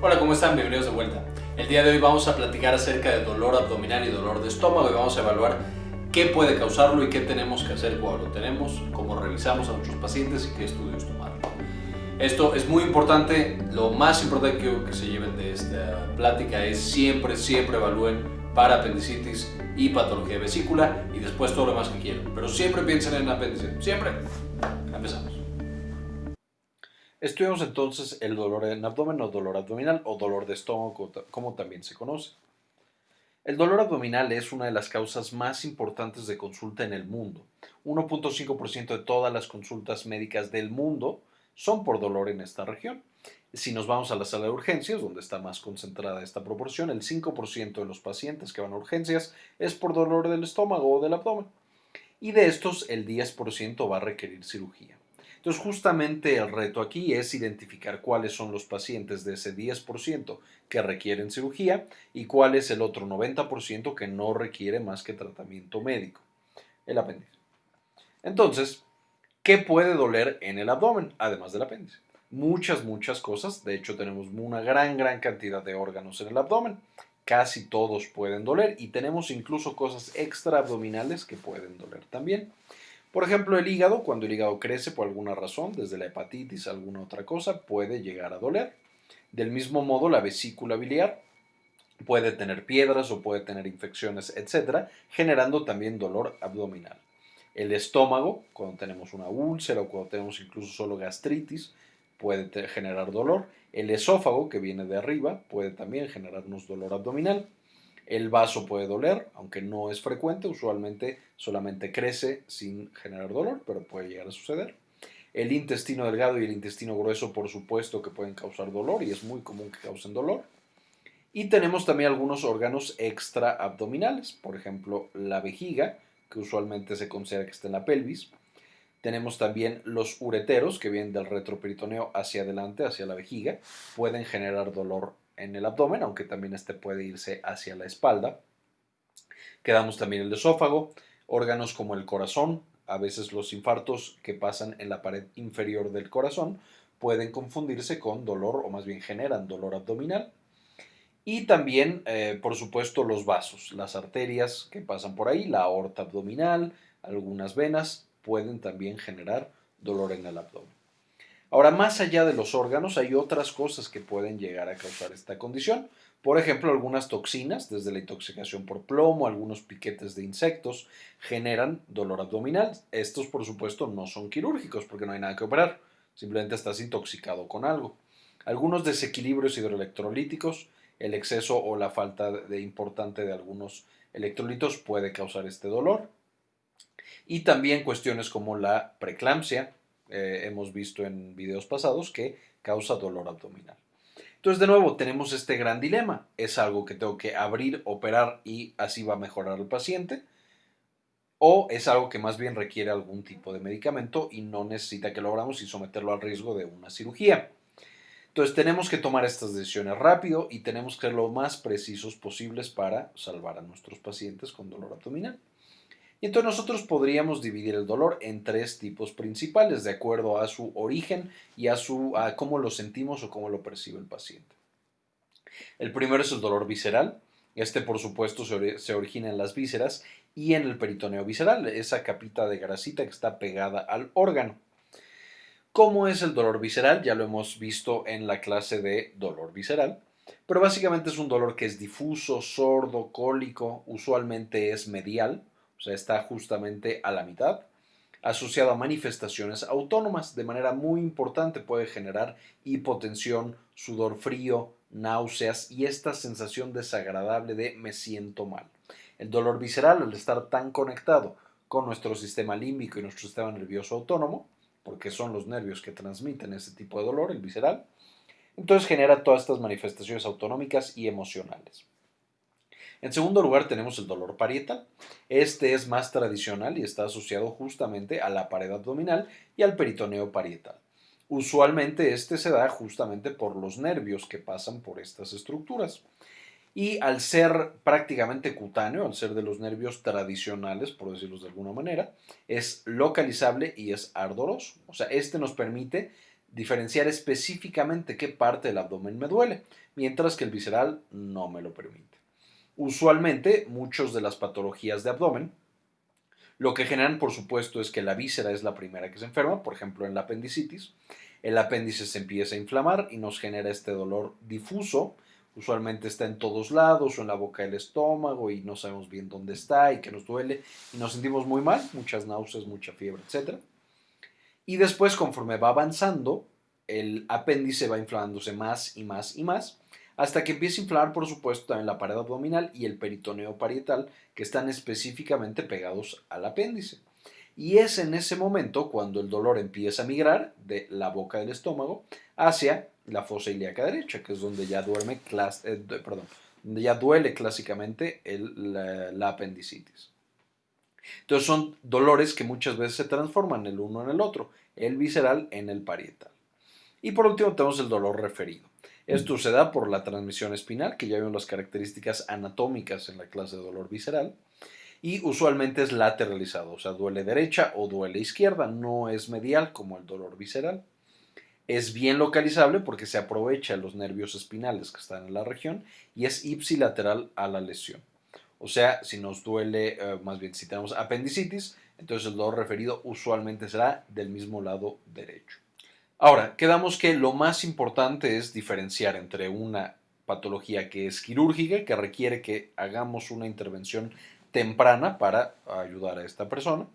Hola, ¿cómo están? Bienvenidos de vuelta. El día de hoy vamos a platicar acerca de dolor abdominal y dolor de estómago y vamos a evaluar qué puede causarlo y qué tenemos que hacer cuando lo tenemos, cómo revisamos a nuestros pacientes y qué estudios tomar. Esto es muy importante, lo más importante que, que se lleven de esta plática es siempre, siempre evalúen para apendicitis y patología de vesícula y después todo lo demás que quieran. Pero siempre piensen en apéndice, siempre. Empezamos. Estudiamos entonces el dolor en abdomen o dolor abdominal o dolor de estómago, como también se conoce. El dolor abdominal es una de las causas más importantes de consulta en el mundo. 1.5% de todas las consultas médicas del mundo son por dolor en esta región. Si nos vamos a la sala de urgencias, donde está más concentrada esta proporción, el 5% de los pacientes que van a urgencias es por dolor del estómago o del abdomen. Y de estos, el 10% va a requerir cirugía. Entonces, justamente el reto aquí es identificar cuáles son los pacientes de ese 10% que requieren cirugía y cuál es el otro 90% que no requiere más que tratamiento médico, el apéndice. Entonces, ¿qué puede doler en el abdomen, además del apéndice? Muchas, muchas cosas. De hecho, tenemos una gran, gran cantidad de órganos en el abdomen. Casi todos pueden doler y tenemos incluso cosas extra abdominales que pueden doler también. Por ejemplo, el hígado, cuando el hígado crece por alguna razón, desde la hepatitis a alguna otra cosa, puede llegar a doler. Del mismo modo, la vesícula biliar puede tener piedras o puede tener infecciones, etcétera, generando también dolor abdominal. El estómago, cuando tenemos una úlcera o cuando tenemos incluso solo gastritis, puede generar dolor. El esófago, que viene de arriba, puede también generarnos dolor abdominal. El vaso puede doler, aunque no es frecuente, usualmente solamente crece sin generar dolor, pero puede llegar a suceder. El intestino delgado y el intestino grueso, por supuesto, que pueden causar dolor y es muy común que causen dolor. Y tenemos también algunos órganos extra abdominales, por ejemplo, la vejiga, que usualmente se considera que está en la pelvis. Tenemos también los ureteros, que vienen del retroperitoneo hacia adelante, hacia la vejiga, pueden generar dolor en el abdomen, aunque también este puede irse hacia la espalda. Quedamos también el esófago, órganos como el corazón, a veces los infartos que pasan en la pared inferior del corazón pueden confundirse con dolor o más bien generan dolor abdominal. Y también, eh, por supuesto, los vasos, las arterias que pasan por ahí, la aorta abdominal, algunas venas pueden también generar dolor en el abdomen. Ahora, más allá de los órganos, hay otras cosas que pueden llegar a causar esta condición. Por ejemplo, algunas toxinas, desde la intoxicación por plomo, algunos piquetes de insectos, generan dolor abdominal. Estos, por supuesto, no son quirúrgicos porque no hay nada que operar. Simplemente estás intoxicado con algo. Algunos desequilibrios hidroelectrolíticos, el exceso o la falta de importante de algunos electrolitos puede causar este dolor. Y también cuestiones como la preeclampsia, eh, hemos visto en videos pasados que causa dolor abdominal. Entonces, de nuevo, tenemos este gran dilema. ¿Es algo que tengo que abrir, operar y así va a mejorar el paciente? ¿O es algo que más bien requiere algún tipo de medicamento y no necesita que lo abramos y someterlo al riesgo de una cirugía? Entonces, tenemos que tomar estas decisiones rápido y tenemos que ser lo más precisos posibles para salvar a nuestros pacientes con dolor abdominal. Y entonces nosotros podríamos dividir el dolor en tres tipos principales de acuerdo a su origen y a, su, a cómo lo sentimos o cómo lo percibe el paciente. El primero es el dolor visceral. Este, por supuesto, se, se origina en las vísceras y en el peritoneo visceral, esa capita de grasita que está pegada al órgano. ¿Cómo es el dolor visceral? Ya lo hemos visto en la clase de dolor visceral, pero básicamente es un dolor que es difuso, sordo, cólico, usualmente es medial, o sea, está justamente a la mitad, asociado a manifestaciones autónomas. De manera muy importante puede generar hipotensión, sudor frío, náuseas y esta sensación desagradable de me siento mal. El dolor visceral, al estar tan conectado con nuestro sistema límbico y nuestro sistema nervioso autónomo, porque son los nervios que transmiten ese tipo de dolor, el visceral, entonces genera todas estas manifestaciones autonómicas y emocionales. En segundo lugar tenemos el dolor parietal. Este es más tradicional y está asociado justamente a la pared abdominal y al peritoneo parietal. Usualmente este se da justamente por los nervios que pasan por estas estructuras. Y al ser prácticamente cutáneo, al ser de los nervios tradicionales, por decirlo de alguna manera, es localizable y es ardoroso. O sea, este nos permite diferenciar específicamente qué parte del abdomen me duele, mientras que el visceral no me lo permite. Usualmente, muchas de las patologías de abdomen lo que generan, por supuesto, es que la víscera es la primera que se enferma, por ejemplo, en la apendicitis. El apéndice se empieza a inflamar y nos genera este dolor difuso. Usualmente está en todos lados o en la boca del estómago y no sabemos bien dónde está y que nos duele y nos sentimos muy mal, muchas náuseas, mucha fiebre, etc. Y después, conforme va avanzando, el apéndice va inflamándose más y más y más hasta que empieza a inflamar, por supuesto, también la pared abdominal y el peritoneo parietal, que están específicamente pegados al apéndice. Y es en ese momento cuando el dolor empieza a migrar de la boca del estómago hacia la fosa ilíaca derecha, que es donde ya duerme, eh, perdón, ya duele clásicamente la, apendicitis. Entonces son dolores que muchas veces se transforman el uno en el otro, el visceral en el parietal. Y por último tenemos el dolor referido. Esto se da por la transmisión espinal, que ya vimos las características anatómicas en la clase de dolor visceral, y usualmente es lateralizado, o sea, duele derecha o duele izquierda, no es medial como el dolor visceral. Es bien localizable porque se aprovecha los nervios espinales que están en la región y es ipsilateral a la lesión. O sea, si nos duele, eh, más bien si tenemos apendicitis, entonces el dolor referido usualmente será del mismo lado derecho. Ahora, quedamos que lo más importante es diferenciar entre una patología que es quirúrgica, que requiere que hagamos una intervención temprana para ayudar a esta persona,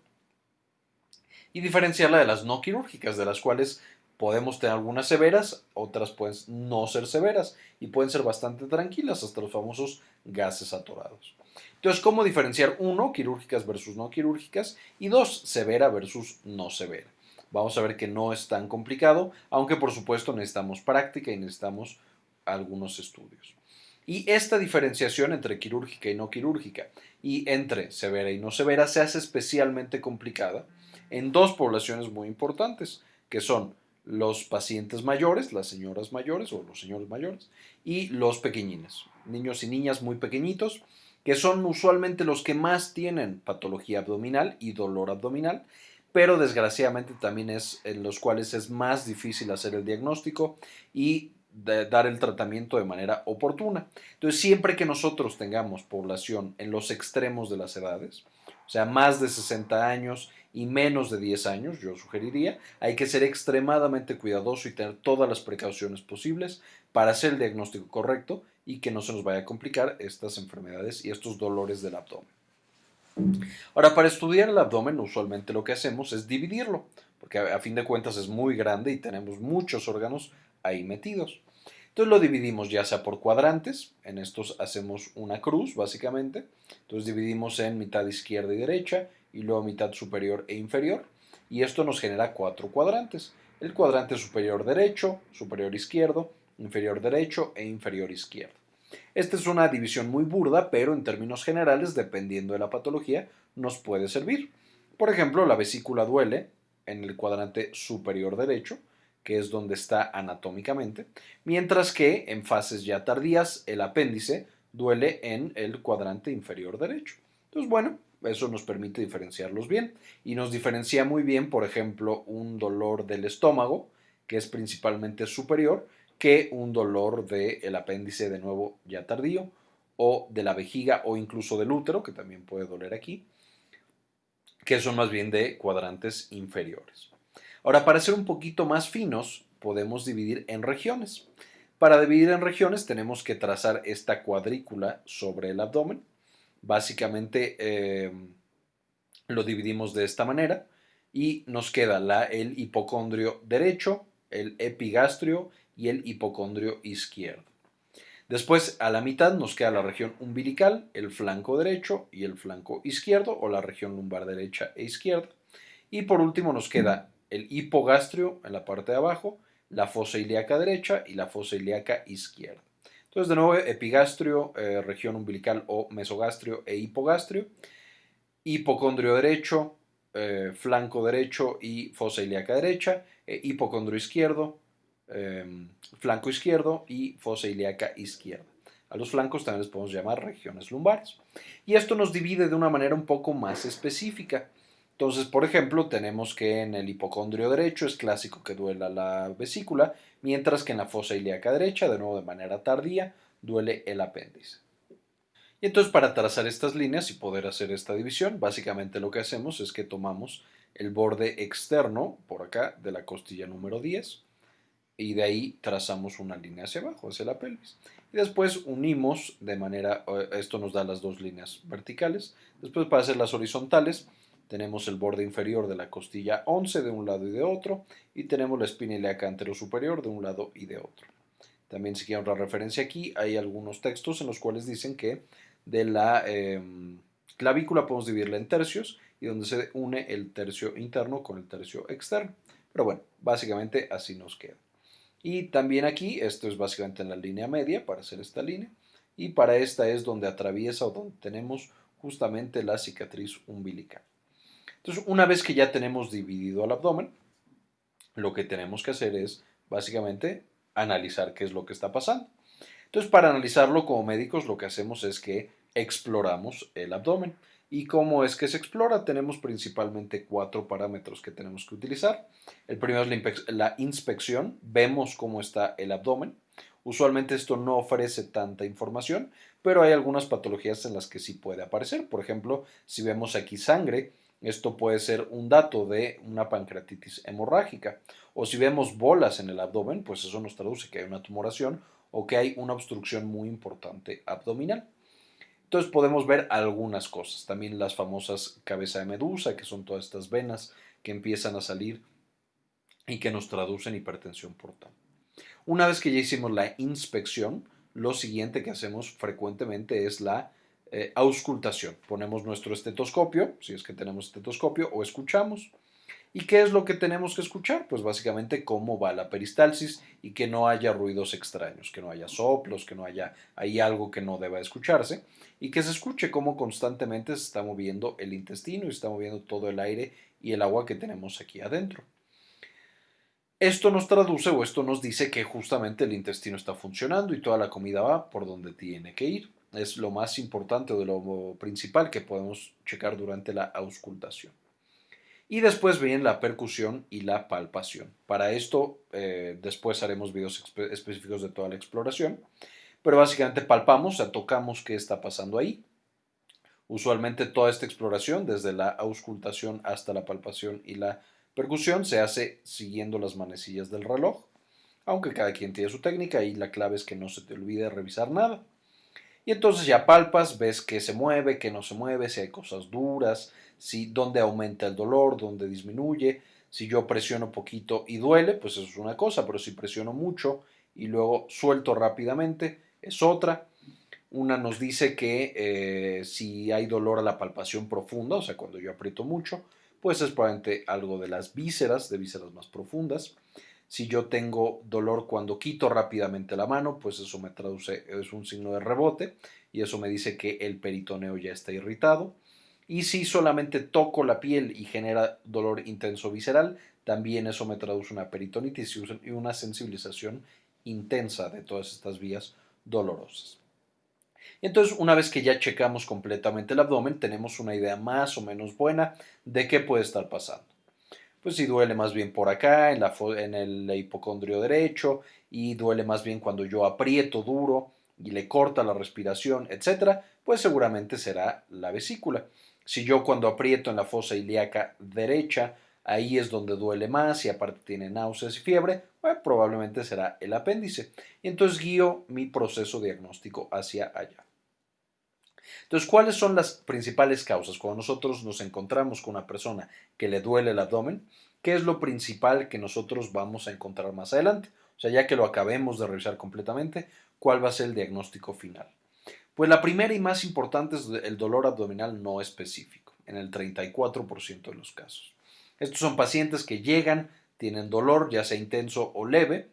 y diferenciarla de las no quirúrgicas, de las cuales podemos tener algunas severas, otras pueden no ser severas y pueden ser bastante tranquilas, hasta los famosos gases atorados. Entonces, ¿cómo diferenciar uno, quirúrgicas versus no quirúrgicas, y dos, severa versus no severa? Vamos a ver que no es tan complicado, aunque por supuesto necesitamos práctica y necesitamos algunos estudios. Y esta diferenciación entre quirúrgica y no quirúrgica y entre severa y no severa se hace especialmente complicada en dos poblaciones muy importantes, que son los pacientes mayores, las señoras mayores o los señores mayores, y los pequeñines, niños y niñas muy pequeñitos, que son usualmente los que más tienen patología abdominal y dolor abdominal pero desgraciadamente también es en los cuales es más difícil hacer el diagnóstico y dar el tratamiento de manera oportuna. Entonces, siempre que nosotros tengamos población en los extremos de las edades, o sea, más de 60 años y menos de 10 años, yo sugeriría, hay que ser extremadamente cuidadoso y tener todas las precauciones posibles para hacer el diagnóstico correcto y que no se nos vaya a complicar estas enfermedades y estos dolores del abdomen. Ahora, para estudiar el abdomen, usualmente lo que hacemos es dividirlo, porque a, fin de cuentas es muy grande y tenemos muchos órganos ahí metidos. Entonces lo dividimos ya sea por cuadrantes, en estos hacemos una cruz básicamente, entonces dividimos en mitad izquierda y derecha y luego mitad superior e inferior y esto nos genera cuatro cuadrantes, el cuadrante superior derecho, superior izquierdo, inferior derecho e inferior izquierdo. Esta es una división muy burda, pero en términos generales, dependiendo de la patología, nos puede servir. Por ejemplo, la vesícula duele en el cuadrante superior derecho, que es donde está anatómicamente, mientras que en fases ya tardías el apéndice duele en el cuadrante inferior derecho. Entonces, bueno, eso nos permite diferenciarlos bien y nos diferencia muy bien, por ejemplo, un dolor del estómago, que es principalmente superior, que un dolor del apéndice de nuevo ya tardío o de la vejiga o incluso del útero, que también puede doler aquí, que son más bien de cuadrantes inferiores. Ahora, para ser un poquito más finos, podemos dividir en regiones. Para dividir en regiones tenemos que trazar esta cuadrícula sobre el abdomen. Básicamente eh, lo dividimos de esta manera y nos queda la, el hipocondrio derecho, el epigastrio y el hipocondrio izquierdo. Después, a la mitad nos queda la región umbilical, el flanco derecho y el flanco izquierdo, o la región lumbar derecha e izquierda. Y por último nos queda el hipogastrio en la parte de abajo, la fosa ilíaca derecha y la fosa ilíaca izquierda. Entonces, de nuevo, epigastrio, eh, región umbilical o mesogastrio e hipogastrio, hipocondrio derecho, eh, flanco derecho y fosa ilíaca derecha, e hipocondrio izquierdo, Em, flanco izquierdo y fosa ilíaca izquierda. A los flancos también les podemos llamar regiones lumbares. Y esto nos divide de una manera un poco más específica. Entonces, por ejemplo, tenemos que en el hipocondrio derecho es clásico que duela la vesícula, mientras que en la fosa ilíaca derecha, de nuevo de manera tardía, duele el apéndice. Y entonces para trazar estas líneas y poder hacer esta división, básicamente lo que hacemos es que tomamos el borde externo, por acá, de la costilla número 10, y de ahí trazamos una línea hacia abajo, hacia la pelvis. Y después unimos de manera, eh, esto nos da las dos líneas verticales. Después para hacer las horizontales, tenemos el borde inferior de la costilla 11 de un lado y de otro, y tenemos la espina ilíaca superior de un lado y de otro. También si quieren otra referencia aquí, hay algunos textos en los cuales dicen que de la em, clavícula podemos dividirla en tercios y donde se une el tercio interno con el tercio externo. Pero bueno, básicamente así nos queda. Y también aquí, esto es básicamente en la línea media para hacer esta línea. Y para esta es donde atraviesa o donde tenemos justamente la cicatriz umbilical. Entonces, una vez que ya tenemos dividido el abdomen, lo que tenemos que hacer es básicamente analizar qué es lo que está pasando. Entonces, para analizarlo como médicos, lo que hacemos es que exploramos el abdomen. ¿Y cómo es que se explora? Tenemos principalmente cuatro parámetros que tenemos que utilizar. El primero es la inspección. Vemos cómo está el abdomen. Usualmente esto no ofrece tanta información, pero hay algunas patologías en las que sí puede aparecer. Por ejemplo, si vemos aquí sangre, esto puede ser un dato de una pancreatitis hemorrágica. O si vemos bolas en el abdomen, pues eso nos traduce que hay una tumoración o que hay una obstrucción muy importante abdominal. Entonces podemos ver algunas cosas. También las famosas cabeza de medusa, que son todas estas venas que empiezan a salir y que nos traducen hipertensión portal. Una vez que ya hicimos la inspección, lo siguiente que hacemos frecuentemente es la eh, auscultación. Ponemos nuestro estetoscopio, si es que tenemos estetoscopio, o escuchamos. ¿Y qué es lo que tenemos que escuchar? Pues básicamente cómo va la peristalsis y que no haya ruidos extraños, que no haya soplos, que no haya ahí algo que no deba escucharse y que se escuche cómo constantemente se está moviendo el intestino y se está moviendo todo el aire y el agua que tenemos aquí adentro. Esto nos traduce o esto nos dice que justamente el intestino está funcionando y toda la comida va por donde tiene que ir es lo más importante o de lo principal que podemos checar durante la auscultación. Y después viene la percusión y la palpación. Para esto eh, después haremos videos específicos de toda la exploración, pero básicamente palpamos, o sea, tocamos qué está pasando ahí. Usualmente toda esta exploración, desde la auscultación hasta la palpación y la percusión, se hace siguiendo las manecillas del reloj, aunque cada quien tiene su técnica y la clave es que no se te olvide revisar nada. Y entonces ya palpas, ves que se mueve, que no se mueve, si hay cosas duras, si dónde aumenta el dolor, dónde disminuye. Si yo presiono poquito y duele, pues eso es una cosa, pero si presiono mucho y luego suelto rápidamente, es otra. Una nos dice que eh, si hay dolor a la palpación profunda, o sea, cuando yo aprieto mucho, pues es probablemente algo de las vísceras, de vísceras más profundas. Si yo tengo dolor cuando quito rápidamente la mano, pues eso me traduce, es un signo de rebote y eso me dice que el peritoneo ya está irritado. Y si solamente toco la piel y genera dolor intenso visceral, también eso me traduce una peritonitis y una sensibilización intensa de todas estas vías dolorosas. Entonces, una vez que ya checamos completamente el abdomen, tenemos una idea más o menos buena de qué puede estar pasando pues si duele más bien por acá, en, la, en el hipocondrio derecho, y duele más bien cuando yo aprieto duro y le corta la respiración, etcétera, pues seguramente será la vesícula. Si yo cuando aprieto en la fosa ilíaca derecha, ahí es donde duele más y aparte tiene náuseas y fiebre, probablemente será el apéndice. Entonces guío mi proceso diagnóstico hacia allá. Entonces, ¿cuáles son las principales causas? Cuando nosotros nos encontramos con una persona que le duele el abdomen, ¿qué es lo principal que nosotros vamos a encontrar más adelante? O sea, ya que lo acabemos de revisar completamente, ¿cuál va a ser el diagnóstico final? Pues la primera y más importante es el dolor abdominal no específico, en el 34% de los casos. Estos son pacientes que llegan, tienen dolor, ya sea intenso o leve,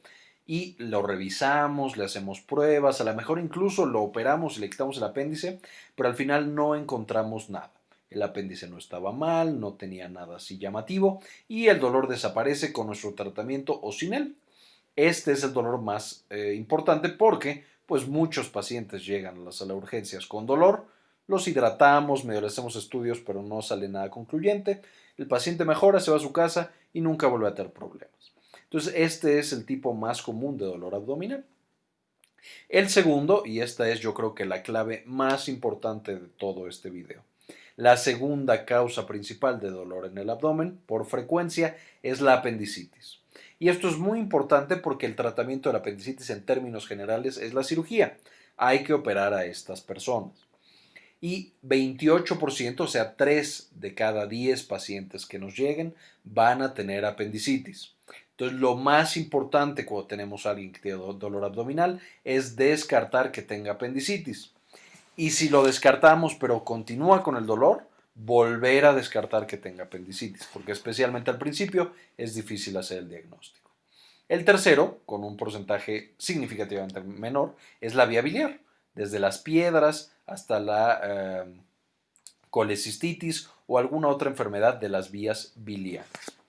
y lo revisamos, le hacemos pruebas, a lo mejor incluso lo operamos y le quitamos el apéndice, pero al final no encontramos nada. El apéndice no estaba mal, no tenía nada así llamativo y el dolor desaparece con nuestro tratamiento o sin él. Este es el dolor más eh, importante porque pues muchos pacientes llegan a las urgencias con dolor, los hidratamos, medio le hacemos estudios, pero no sale nada concluyente. El paciente mejora, se va a su casa y nunca vuelve a tener problemas. Entonces, este es el tipo más común de dolor abdominal. El segundo, y esta es yo creo que la clave más importante de todo este video. La segunda causa principal de dolor en el abdomen, por frecuencia, es la apendicitis. Y esto es muy importante porque el tratamiento de la apendicitis en términos generales es la cirugía. Hay que operar a estas personas. Y 28%, o sea, 3 de cada 10 pacientes que nos lleguen van a tener apendicitis. Entonces, lo más importante cuando tenemos a alguien que tiene dolor abdominal es descartar que tenga apendicitis. Y si lo descartamos pero continúa con el dolor, volver a descartar que tenga apendicitis, porque especialmente al principio es difícil hacer el diagnóstico. El tercero, con un porcentaje significativamente menor, es la vía biliar, desde las piedras hasta la eh, colecistitis o alguna otra enfermedad de las vías biliares.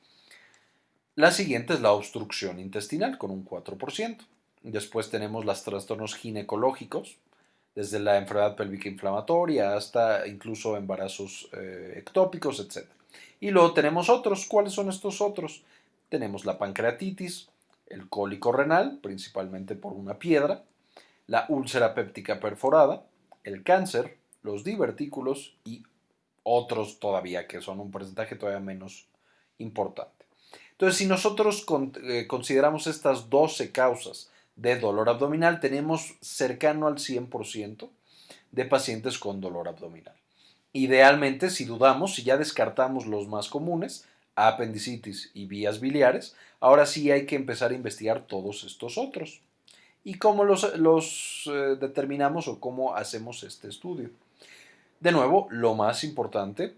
La siguiente es la obstrucción intestinal con un 4%. Después tenemos los trastornos ginecológicos, desde la enfermedad pélvica inflamatoria hasta incluso embarazos eh, ectópicos, etc. Y luego tenemos otros. ¿Cuáles son estos otros? Tenemos la pancreatitis, el cólico renal, principalmente por una piedra, la úlcera péptica perforada, el cáncer, los divertículos y otros todavía que son un porcentaje todavía menos importante. Entonces, si nosotros eh, consideramos estas 12 causas de dolor abdominal, tenemos cercano al 100% de pacientes con dolor abdominal. Idealmente, si dudamos, si ya descartamos los más comunes, apendicitis y vías biliares, ahora sí hay que empezar a investigar todos estos otros. ¿Y cómo los, eh, determinamos o cómo hacemos este estudio? De nuevo, lo más importante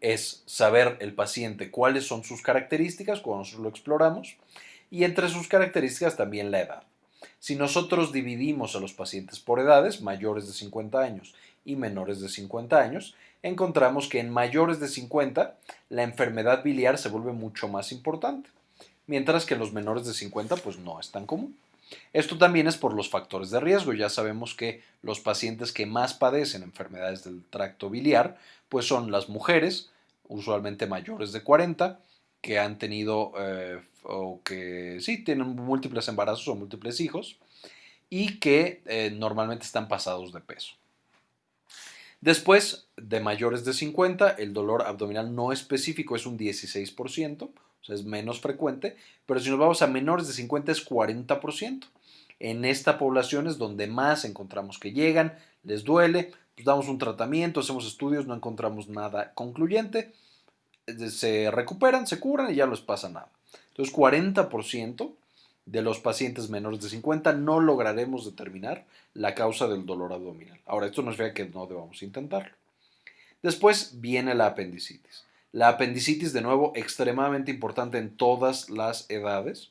es saber el paciente cuáles son sus características cuando nosotros lo exploramos y entre sus características también la edad. Si nosotros dividimos a los pacientes por edades, mayores de 50 años y menores de 50 años, encontramos que en mayores de 50 la enfermedad biliar se vuelve mucho más importante, mientras que en los menores de 50 pues no es tan común. Esto también es por los factores de riesgo. Ya sabemos que los pacientes que más padecen enfermedades del tracto biliar, pues son las mujeres, usualmente mayores de 40, que han tenido eh, o que sí tienen múltiples embarazos o múltiples hijos y que eh, normalmente están pasados de peso. Después de mayores de 50, el dolor abdominal no específico es un 16%, es menos frecuente, pero si nos vamos a menores de 50 es 40%. En esta población es donde más encontramos que llegan, les duele, pues damos un tratamiento, hacemos estudios, no encontramos nada concluyente, se recuperan, se curan y ya no les pasa nada. Entonces, 40% de los pacientes menores de 50 no lograremos determinar la causa del dolor abdominal. Ahora, esto nos ve que no debamos intentarlo. Después viene la apendicitis. La apendicitis, de nuevo, extremadamente importante en todas las edades,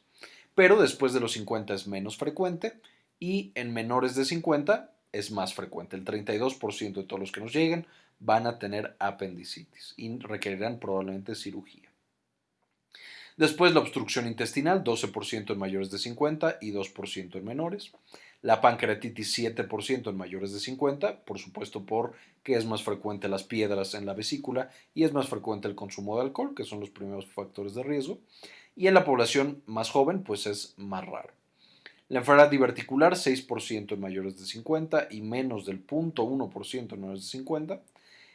pero después de los 50 es menos frecuente y en menores de 50 es más frecuente. El 32% de todos los que nos lleguen van a tener apendicitis y requerirán probablemente cirugía. Después la obstrucción intestinal, 12% en mayores de 50 y 2% en menores. La pancreatitis 7% en mayores de 50, por supuesto porque es más frecuente las piedras en la vesícula y es más frecuente el consumo de alcohol, que son los primeros factores de riesgo. Y en la población más joven, pues es más raro. La enfermedad diverticular, 6% en mayores de 50 y menos del 0.1% en menores de 50.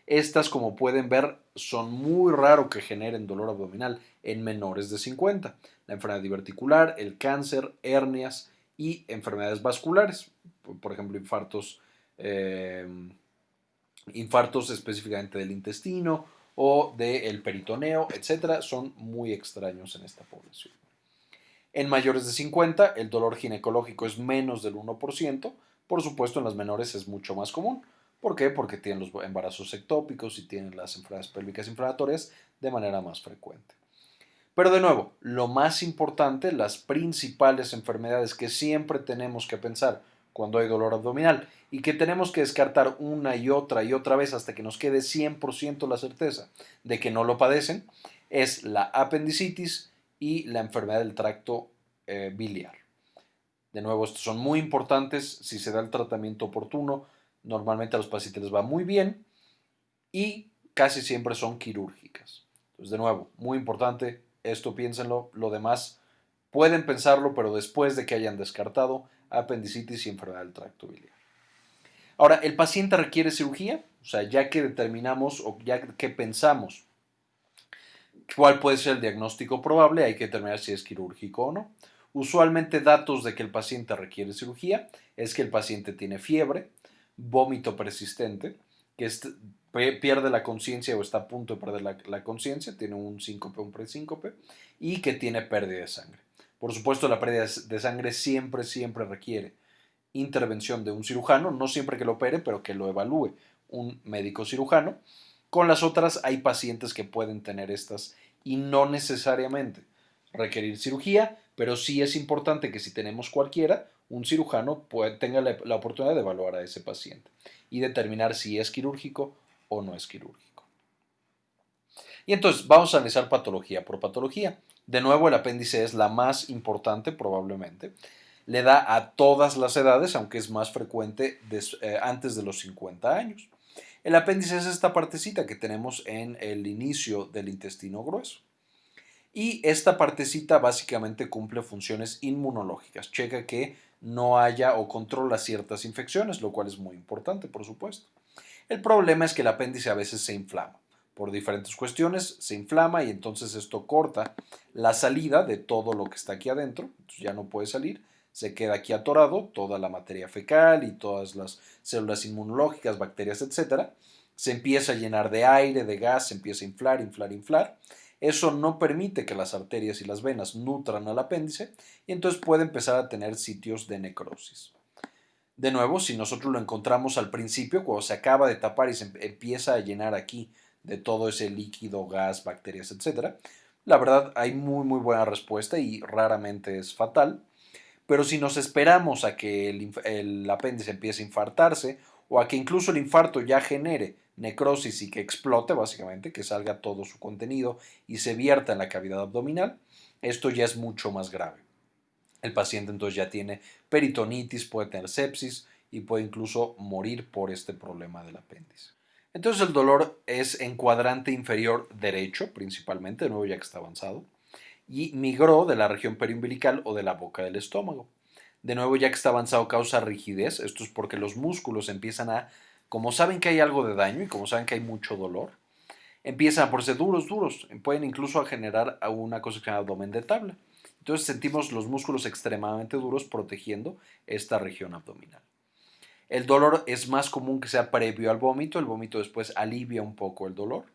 Estas, como pueden ver, son muy raro que generen dolor abdominal en menores de 50. La enfermedad diverticular, el cáncer, hernias, y enfermedades vasculares, por ejemplo, infartos, eh, infartos específicamente del intestino o del peritoneo, etcétera, son muy extraños en esta población. En mayores de 50, el dolor ginecológico es menos del 1%, por supuesto en las menores es mucho más común. ¿Por qué? Porque tienen los embarazos ectópicos y tienen las enfermedades pélvicas inflamatorias de manera más frecuente. Pero de nuevo, lo más importante, las principales enfermedades que siempre tenemos que pensar cuando hay dolor abdominal y que tenemos que descartar una y otra y otra vez hasta que nos quede 100% la certeza de que no lo padecen, es la apendicitis y la enfermedad del tracto eh, biliar. De nuevo, estos son muy importantes. Si se da el tratamiento oportuno, Normalmente a los pacientes les va muy bien y casi siempre son quirúrgicas. Entonces, de nuevo, muy importante, esto piénsenlo, lo demás pueden pensarlo, pero después de que hayan descartado apendicitis y enfermedad del tracto biliar. Ahora, ¿el paciente requiere cirugía? O sea, ya que determinamos o ya que pensamos cuál puede ser el diagnóstico probable, hay que determinar si es quirúrgico o no. Usualmente datos de que el paciente requiere cirugía es que el paciente tiene fiebre, vómito persistente, que pierde la conciencia o está a punto de perder la, conciencia, tiene un síncope un presíncope y que tiene pérdida de sangre. Por supuesto, la pérdida de sangre siempre, siempre requiere intervención de un cirujano, no siempre que lo opere, pero que lo evalúe un médico cirujano. Con las otras hay pacientes que pueden tener estas y no necesariamente requerir cirugía, pero sí es importante que si tenemos cualquiera, un cirujano tenga la oportunidad de evaluar a ese paciente y determinar si es quirúrgico o no es quirúrgico. Y entonces vamos a analizar patología por patología. De nuevo, el apéndice es la más importante probablemente le da a todas las edades, aunque es más frecuente eh, antes de los 50 años. El apéndice es esta partecita que tenemos en el inicio del intestino grueso. Y esta partecita básicamente cumple funciones inmunológicas. Checa que no haya o controla ciertas infecciones, lo cual es muy importante, por supuesto. El problema es que el apéndice a veces se inflama. Por diferentes cuestiones se inflama y entonces esto corta la salida de todo lo que está aquí adentro. ya no puede salir se queda aquí atorado toda la materia fecal y todas las células inmunológicas, bacterias, etc. Se empieza a llenar de aire, de gas, se empieza a inflar, inflar, inflar. Eso no permite que las arterias y las venas nutran al apéndice y entonces puede empezar a tener sitios de necrosis. De nuevo, si nosotros lo encontramos al principio, cuando se acaba de tapar y se empieza a llenar aquí de todo ese líquido, gas, bacterias, etc., la verdad hay muy muy buena respuesta y raramente es fatal. Pero si nos esperamos a que el, apéndice empiece a infartarse o a que incluso el infarto ya genere necrosis y que explote, básicamente, que salga todo su contenido y se vierta en la cavidad abdominal, esto ya es mucho más grave. El paciente entonces ya tiene peritonitis, puede tener sepsis y puede incluso morir por este problema del apéndice. Entonces el dolor es en cuadrante inferior derecho, principalmente, de nuevo ya que está avanzado y migró de la región periumbilical o de la boca del estómago. De nuevo, ya que está avanzado, causa rigidez. Esto es porque los músculos empiezan a, como saben que hay algo de daño y como saben que hay mucho dolor, empiezan a ponerse duros, duros. Pueden incluso a generar una cosa que se llama abdomen de tabla. Entonces sentimos los músculos extremadamente duros protegiendo esta región abdominal. El dolor es más común que sea previo al vómito. El vómito después alivia un poco el dolor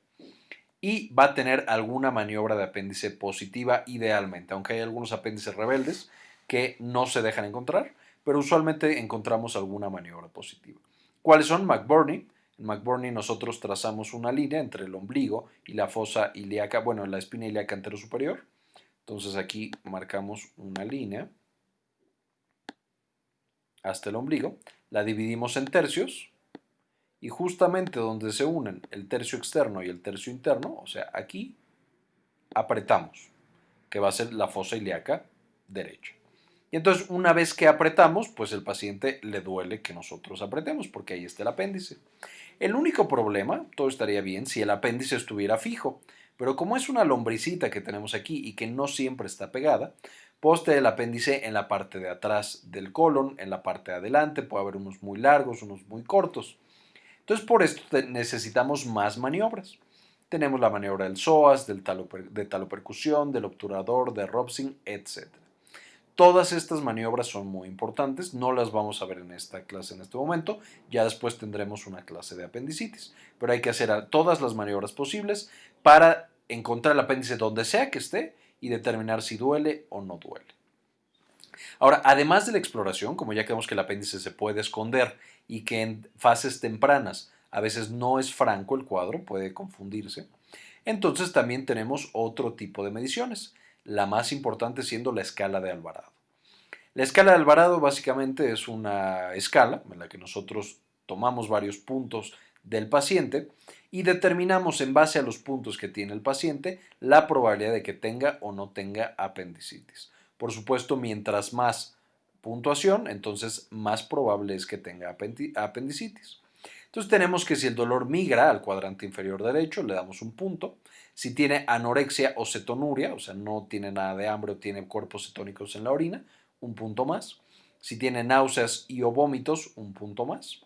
y va a tener alguna maniobra de apéndice positiva idealmente, aunque hay algunos apéndices rebeldes que no se dejan encontrar, pero usualmente encontramos alguna maniobra positiva. ¿Cuáles son? McBurney. En McBurney nosotros trazamos una línea entre el ombligo y la fosa ilíaca, bueno, la espina ilíaca superior. Entonces aquí marcamos una línea hasta el ombligo, la dividimos en tercios, y justamente donde se unen el tercio externo y el tercio interno, o sea, aquí apretamos, que va a ser la fosa ilíaca derecha. Y entonces una vez que apretamos, pues el paciente le duele que nosotros apretemos, porque ahí está el apéndice. El único problema, todo estaría bien si el apéndice estuviera fijo, pero como es una lombricita que tenemos aquí y que no siempre está pegada, poste el apéndice en la parte de atrás del colon, en la parte de adelante, puede haber unos muy largos, unos muy cortos. Entonces, por esto necesitamos más maniobras. Tenemos la maniobra del psoas, del de talopercusión, del obturador, de Robson, etc. Todas estas maniobras son muy importantes, no las vamos a ver en esta clase en este momento, ya después tendremos una clase de apendicitis, pero hay que hacer todas las maniobras posibles para encontrar el apéndice donde sea que esté y determinar si duele o no duele. Ahora, además de la exploración, como ya que vemos que el apéndice se puede esconder y que en fases tempranas a veces no es franco el cuadro, puede confundirse, entonces también tenemos otro tipo de mediciones, la más importante siendo la escala de Alvarado. La escala de Alvarado básicamente es una escala en la que nosotros tomamos varios puntos del paciente y determinamos en base a los puntos que tiene el paciente la probabilidad de que tenga o no tenga apendicitis. Por supuesto, mientras más puntuación, entonces más probable es que tenga apendicitis. Entonces tenemos que si el dolor migra al cuadrante inferior derecho, le damos un punto. Si tiene anorexia o cetonuria, o sea, no tiene nada de hambre o tiene cuerpos cetónicos en la orina, un punto más. Si tiene náuseas y o vómitos, un punto más.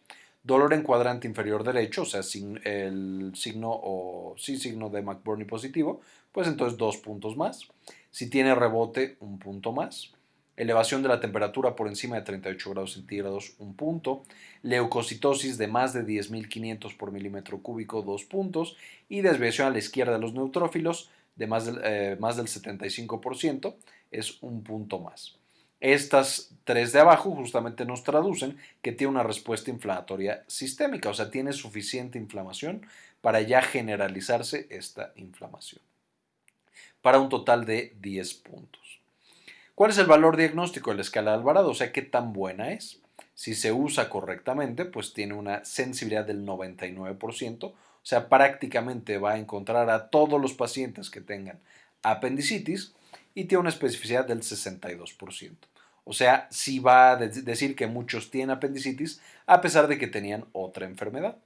Dolor en cuadrante inferior derecho, o sea, el signo o sí signo de McBurney positivo, pues entonces dos puntos más. Si tiene rebote, un punto más. Elevación de la temperatura por encima de 38 grados centígrados, un punto. Leucocitosis de más de 10.500 por milímetro cúbico, dos puntos. Y desviación a la izquierda de los neutrófilos de más del, eh, más del 75%, es un punto más. Estas tres de abajo justamente nos traducen que tiene una respuesta inflamatoria sistémica, o sea, tiene suficiente inflamación para ya generalizarse esta inflamación. Para un total de 10 puntos. ¿Cuál es el valor diagnóstico de la escala de Alvarado? O sea, ¿qué tan buena es? Si se usa correctamente, pues tiene una sensibilidad del 99%, o sea, prácticamente va a encontrar a todos los pacientes que tengan apendicitis y tiene una especificidad del 62%. O sea, sí va a decir que muchos tienen apendicitis a pesar de que tenían otra enfermedad.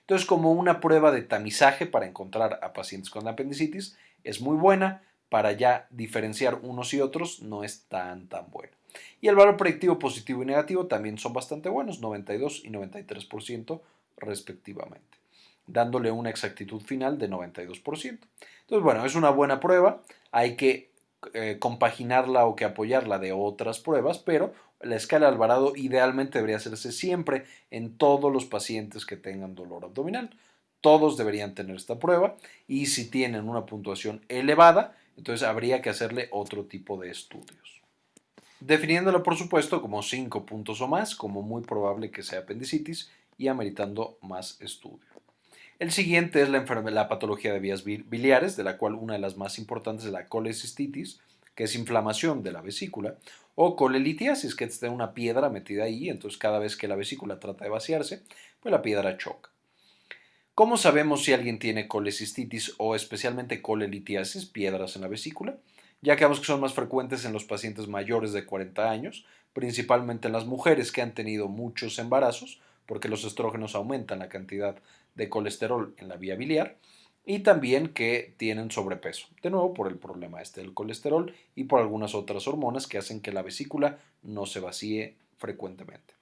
Entonces, como una prueba de tamizaje para encontrar a pacientes con apendicitis, es muy buena, para ya diferenciar unos y otros no es tan tan buena. Y el valor predictivo positivo y negativo también son bastante buenos, 92 y 93% respectivamente, dándole una exactitud final de 92%. Entonces, bueno, es una buena prueba, hay que eh, compaginarla o que apoyarla de otras pruebas, pero la escala Alvarado idealmente debería hacerse siempre en todos los pacientes que tengan dolor abdominal. Todos deberían tener esta prueba y si tienen una puntuación elevada, entonces habría que hacerle otro tipo de estudios. Definiéndolo, por supuesto, como 5 puntos o más, como muy probable que sea apendicitis y ameritando más estudio. El siguiente es la, patología de vías biliares, de la cual una de las más importantes es la colecistitis, que es inflamación de la vesícula, o colelitiasis, que es una piedra metida ahí, entonces cada vez que la vesícula trata de vaciarse, pues la piedra choca. ¿Cómo sabemos si alguien tiene colecistitis o especialmente colelitiasis, piedras en la vesícula? Ya que vemos que son más frecuentes en los pacientes mayores de 40 años, principalmente en las mujeres que han tenido muchos embarazos, porque los estrógenos aumentan la cantidad de colesterol en la vía biliar y también que tienen sobrepeso, de nuevo por el problema este del colesterol y por algunas otras hormonas que hacen que la vesícula no se vacíe frecuentemente.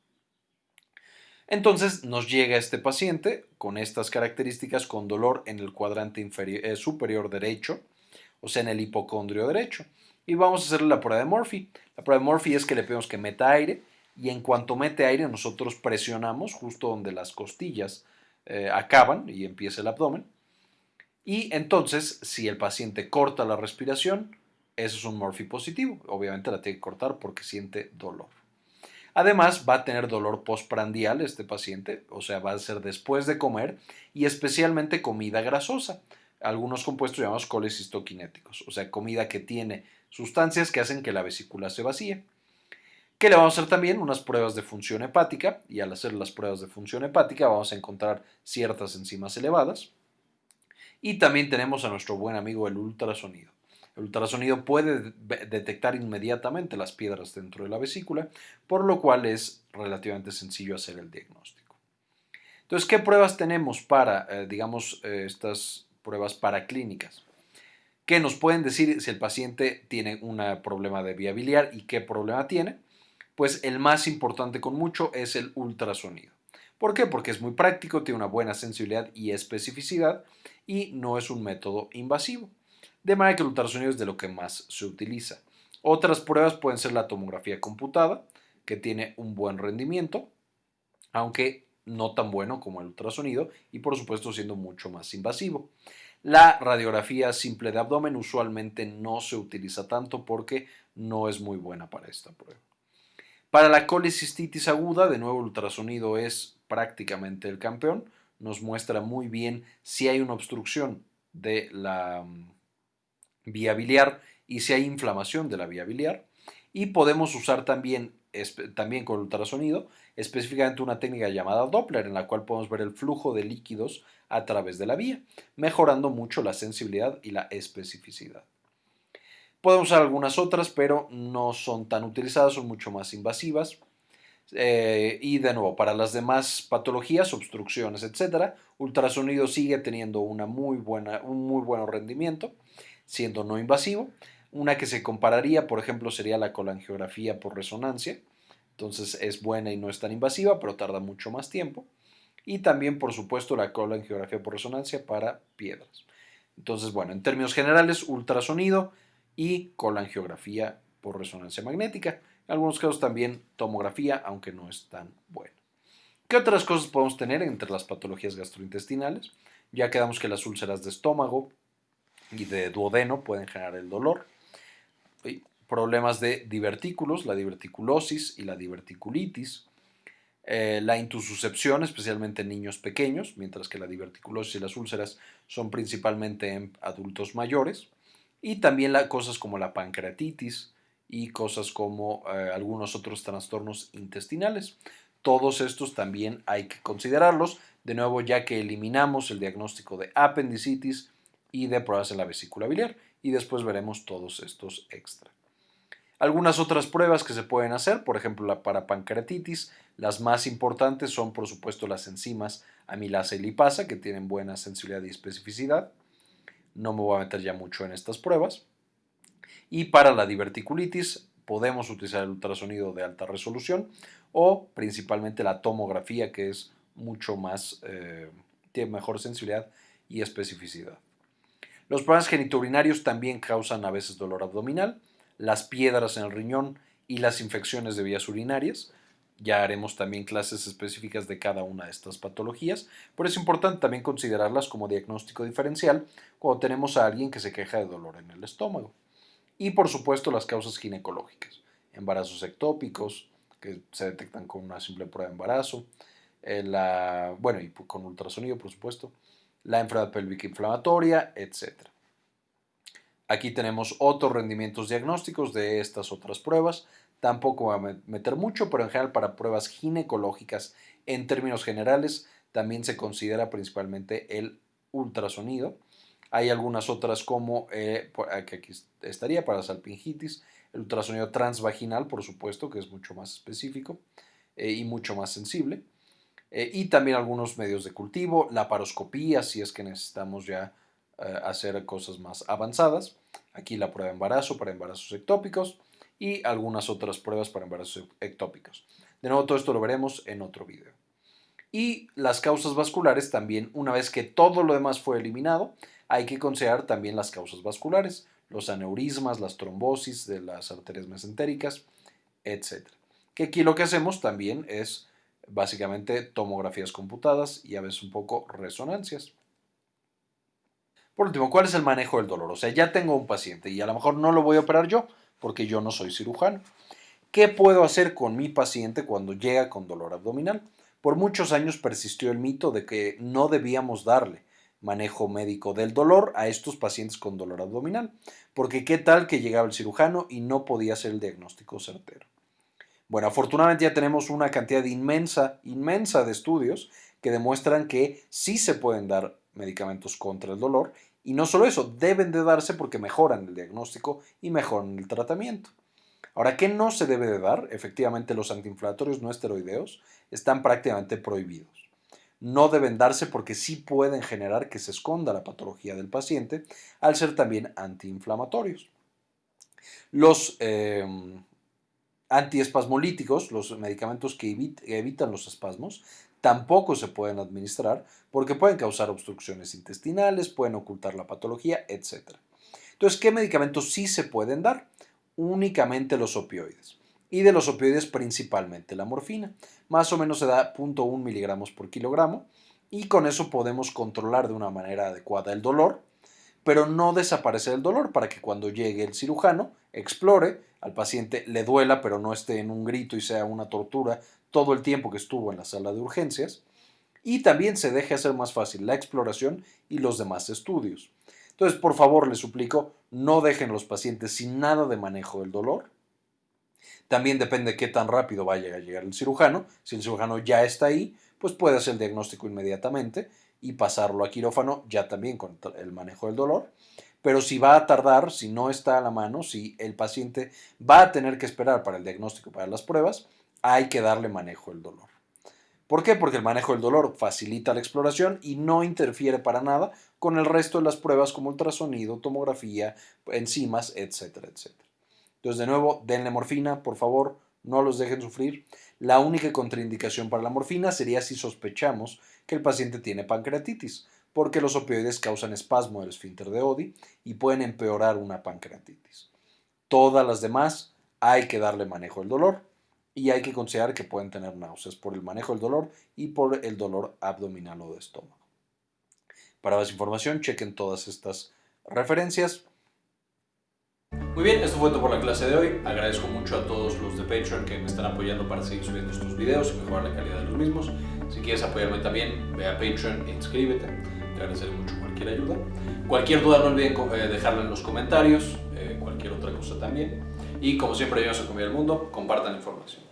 Entonces nos llega este paciente con estas características con dolor en el cuadrante eh, superior derecho, o sea en el hipocondrio derecho, y vamos a hacerle la prueba de Murphy. La prueba de Murphy es que le pedimos que meta aire y en cuanto mete aire nosotros presionamos justo donde las costillas eh, acaban y empieza el abdomen. Y entonces, si el paciente corta la respiración, eso es un Murphy positivo. Obviamente la tiene que cortar porque siente dolor. Además, va a tener dolor postprandial este paciente, o sea, va a ser después de comer y especialmente comida grasosa. Algunos compuestos llamados colecistoquinéticos, o sea, comida que tiene sustancias que hacen que la vesícula se vacíe que le vamos a hacer también unas pruebas de función hepática y al hacer las pruebas de función hepática vamos a encontrar ciertas enzimas elevadas. Y también tenemos a nuestro buen amigo el ultrasonido. El ultrasonido puede detectar inmediatamente las piedras dentro de la vesícula, por lo cual es relativamente sencillo hacer el diagnóstico. Entonces, ¿qué pruebas tenemos para, eh, digamos, eh, estas pruebas paraclínicas? ¿Qué nos pueden decir si el paciente tiene un problema de vía biliar y qué problema tiene? Pues el más importante con mucho es el ultrasonido. ¿Por qué? Porque es muy práctico, tiene una buena sensibilidad y especificidad y no es un método invasivo. De manera que el ultrasonido es de lo que más se utiliza. Otras pruebas pueden ser la tomografía computada, que tiene un buen rendimiento, aunque no tan bueno como el ultrasonido y por supuesto siendo mucho más invasivo. La radiografía simple de abdomen usualmente no se utiliza tanto porque no es muy buena para esta prueba. Para la colecistitis aguda, de nuevo el ultrasonido es prácticamente el campeón. Nos muestra muy bien si hay una obstrucción de la mm, vía biliar y si hay inflamación de la vía biliar. Y podemos usar también, también con ultrasonido específicamente una técnica llamada Doppler en la cual podemos ver el flujo de líquidos a través de la vía, mejorando mucho la sensibilidad y la especificidad. Podemos usar algunas otras, pero no son tan utilizadas, son mucho más invasivas. Eh, y de nuevo, para las demás patologías, obstrucciones, etcétera, ultrasonido sigue teniendo una muy buena, un muy buen rendimiento, siendo no invasivo. Una que se compararía, por ejemplo, sería la colangiografía por resonancia. Entonces es buena y no es tan invasiva, pero tarda mucho más tiempo. Y también, por supuesto, la colangiografía por resonancia para piedras. Entonces, bueno, en términos generales, ultrasonido y colangiografía por resonancia magnética. En algunos casos también tomografía, aunque no es tan bueno. ¿Qué otras cosas podemos tener entre las patologías gastrointestinales? Ya quedamos que las úlceras de estómago y de duodeno pueden generar el dolor. Problemas de divertículos, la diverticulosis y la diverticulitis. Eh, la intususcepción, especialmente en niños pequeños, mientras que la diverticulosis y las úlceras son principalmente en adultos mayores. Y también cosas como la pancreatitis, y cosas como eh, algunos otros trastornos intestinales. Todos estos también hay que considerarlos, de nuevo ya que eliminamos el diagnóstico de apendicitis y de pruebas en la vesícula biliar y después veremos todos estos extra. Algunas otras pruebas que se pueden hacer, por ejemplo la para pancreatitis, las más importantes son por supuesto las enzimas amilasa y lipasa que tienen buena sensibilidad y especificidad. No me voy a meter ya mucho en estas pruebas. Y para la diverticulitis podemos utilizar el ultrasonido de alta resolución o principalmente la tomografía que es mucho más, eh, tiene mejor sensibilidad y especificidad. Los problemas genitourinarios también causan a veces dolor abdominal, las piedras en el riñón y las infecciones de vías urinarias. Ya haremos también clases específicas de cada una de estas patologías, pero es importante también considerarlas como diagnóstico diferencial cuando tenemos a alguien que se queja de dolor en el estómago. Y por supuesto las causas ginecológicas, embarazos ectópicos, que se detectan con una simple prueba de embarazo, eh, la, bueno, y con ultrasonido, por supuesto, la enfermedad pélvica inflamatoria, etc. Aquí tenemos otros rendimientos diagnósticos de estas otras pruebas. Tampoco voy a meter mucho, pero en general para pruebas ginecológicas, en términos generales, también se considera principalmente el ultrasonido. Hay algunas otras como, eh, que aquí estaría para salpingitis, el ultrasonido transvaginal, por supuesto, que es mucho más específico eh, y mucho más sensible. Eh, y también algunos medios de cultivo, la paroscopía, si es que necesitamos ya hacer cosas más avanzadas. Aquí la prueba de embarazo para embarazos ectópicos y algunas otras pruebas para embarazos ectópicos. De nuevo, todo esto lo veremos en otro video. Y las causas vasculares también, una vez que todo lo demás fue eliminado, hay que considerar también las causas vasculares, los aneurismas, las trombosis de las arterias mesentéricas, etc. Que aquí lo que hacemos también es básicamente tomografías computadas y a veces un poco resonancias. Por último, ¿cuál es el manejo del dolor? O sea, ya tengo un paciente y a lo mejor no lo voy a operar yo porque yo no soy cirujano. ¿Qué puedo hacer con mi paciente cuando llega con dolor abdominal? Por muchos años persistió el mito de que no debíamos darle manejo médico del dolor a estos pacientes con dolor abdominal, porque qué tal que llegaba el cirujano y no podía hacer el diagnóstico certero. Bueno, afortunadamente ya tenemos una cantidad inmensa, inmensa de estudios que demuestran que sí se pueden dar medicamentos contra el dolor y no solo eso, deben de darse porque mejoran el diagnóstico y mejoran el tratamiento. Ahora, ¿qué no se debe de dar? Efectivamente, los antiinflamatorios no esteroideos están prácticamente prohibidos no deben darse porque sí pueden generar que se esconda la patología del paciente al ser también antiinflamatorios. Los eh, antiespasmolíticos, los medicamentos que evitan los espasmos, tampoco se pueden administrar porque pueden causar obstrucciones intestinales, pueden ocultar la patología, etc. Entonces, ¿qué medicamentos sí se pueden dar? Únicamente los opioides y de los opioides principalmente la morfina. Más o menos se da 0.1 miligramos por kilogramo y con eso podemos controlar de una manera adecuada el dolor, pero no desaparecer el dolor para que cuando llegue el cirujano explore, al paciente le duela, pero no esté en un grito y sea una tortura todo el tiempo que estuvo en la sala de urgencias. Y también se deje hacer más fácil la exploración y los demás estudios. Entonces, por favor, les suplico, no dejen los pacientes sin nada de manejo del dolor también depende de qué tan rápido vaya a llegar el cirujano. Si el cirujano ya está ahí, pues puede hacer el diagnóstico inmediatamente y pasarlo a quirófano ya también con el manejo del dolor. pero si va a tardar, si no está a la mano, si el paciente va a tener que esperar para el diagnóstico, para las pruebas, hay que darle manejo del dolor. ¿Por qué? Porque el manejo del dolor facilita la exploración y no interfiere para nada con el resto de las pruebas como ultrasonido, tomografía, enzimas, etcétera, etcétera. Entonces, de nuevo, denle morfina, por favor, no los dejen sufrir. La única contraindicación para la morfina sería si sospechamos que el paciente tiene pancreatitis, porque los opioides causan espasmo del esfínter de Odi y pueden empeorar una pancreatitis. Todas las demás hay que darle manejo del dolor y hay que considerar que pueden tener náuseas por el manejo del dolor y por el dolor abdominal o de estómago. Para más información, chequen todas estas referencias. Muy bien, esto fue todo por la clase de hoy. Agradezco mucho a todos los de Patreon que me están apoyando para seguir subiendo estos videos y mejorar la calidad de los mismos. Si quieres apoyarme también, ve a Patreon e inscríbete. Te agradeceré mucho cualquier ayuda. Cualquier duda no olviden eh, dejarla en los comentarios, eh, cualquier otra cosa también. Y como siempre, yo soy Comida del Mundo, compartan la información.